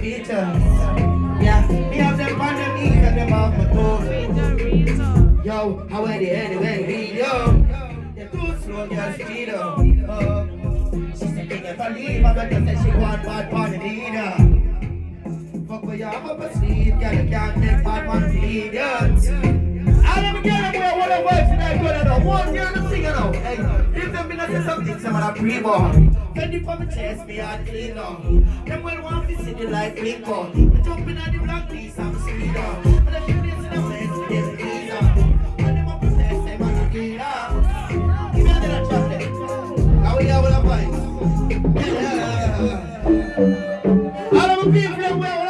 Go features. Yeah, me have them on the knees and them off my toes. Yo, how are they anyway? Yo. They're too slow, girl, speed up. Oh. She said, they never leave. I'm gonna say she want bad party leader. Fuck with your up a sleep, girl, you can't make bad yeah. I never get them where one of us and I go to the one girl to sing it out. Hey, if them been say something, some that pre-born. Fendi for my chest, me heart clean up. Them well want to see the life link up. I jump in the black piece, I'm up. Uh. But if you this in the place, we get the ease up. And them up possess, uh. them on the clean up. Give me another there. Now we have the vibes. Yeah. All of my people,